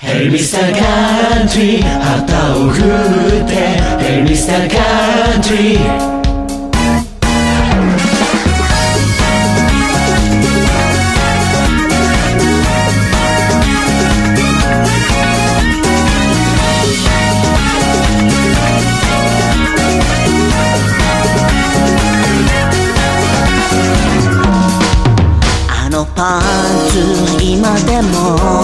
Hey Mr. Country 旗を振って Hey Mr. Country あのパンツ今でも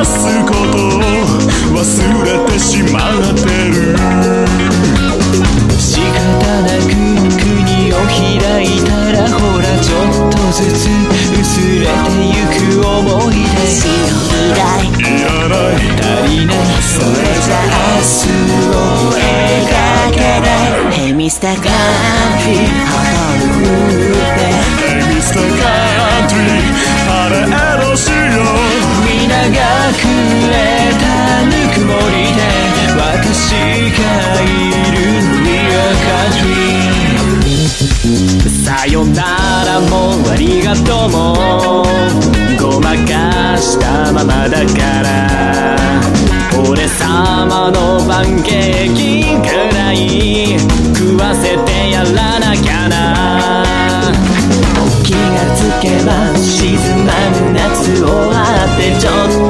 探すこと忘れてしまってる。仕方なく国を開いたらほらちょっとずつ薄れてゆく思い出。白い台いらない。足りない。それじゃ明日を描けない。Hey Mr. Country 旗をさよならもありがとうも。ごまかしたままだから。俺様のパンケーキくらい食わせてやらなきゃな。気がつけば沈まぬ夏をあってちょっと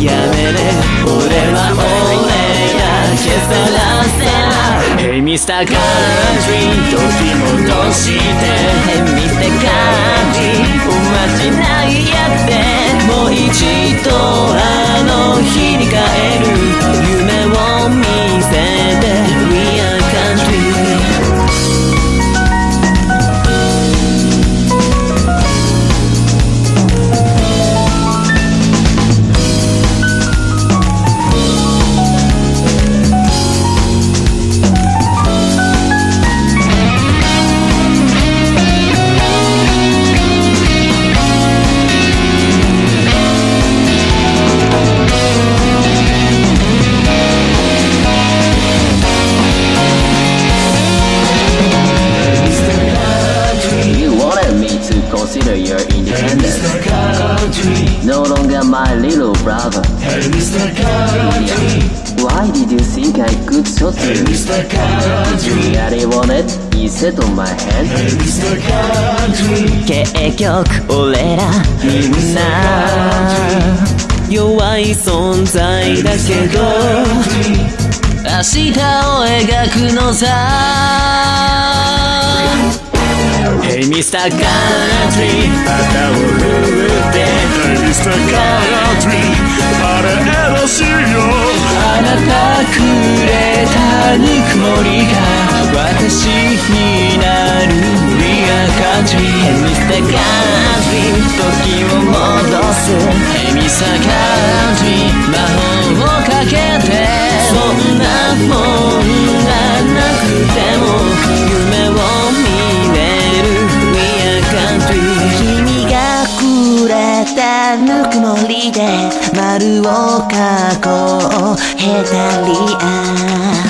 やめれ俺は俺が消さらせない Hey Mr. Country 時戻して consider your independence. Mr. Country No longer my little brother. Hey Mr. Country Why did you think I could shot you? Hey? Mr. Country Really wanted? You sat on my hand. Hey Mr. Country 結局俺らみんな弱い存在だけど明日を描くのさ Hey Mr. Country 旗を振って Hey Mr. Country パレードしいよあなたくれたぬくもりが私になる We are country Hey Mr. Country 時を戻す Hey Mr. Country 丸を描こう。